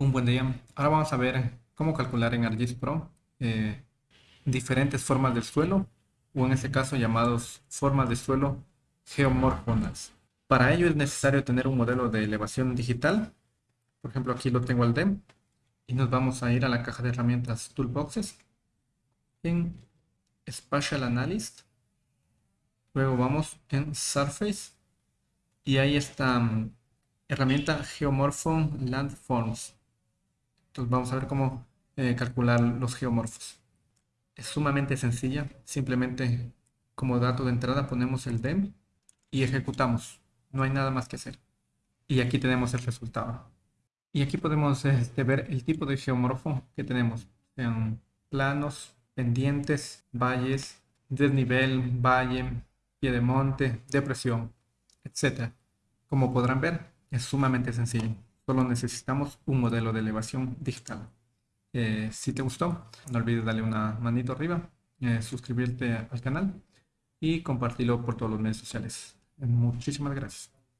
Un buen día. Ahora vamos a ver cómo calcular en ArcGIS Pro eh, diferentes formas del suelo o en este caso llamados formas de suelo geomorfonas. Para ello es necesario tener un modelo de elevación digital. Por ejemplo, aquí lo tengo al DEM y nos vamos a ir a la caja de herramientas Toolboxes en Spatial Analyst. Luego vamos en Surface y ahí está mm, herramienta Geomorphon Landforms. Entonces vamos a ver cómo eh, calcular los geomorfos. Es sumamente sencilla. Simplemente como dato de entrada ponemos el DEM y ejecutamos. No hay nada más que hacer. Y aquí tenemos el resultado. Y aquí podemos este, ver el tipo de geomorfo que tenemos. Planos, pendientes, valles, desnivel, valle, pie de monte, depresión, etc. Como podrán ver, es sumamente sencillo. Solo necesitamos un modelo de elevación digital. Eh, si te gustó, no olvides darle una manito arriba, eh, suscribirte al canal y compartirlo por todos los medios sociales. Muchísimas gracias.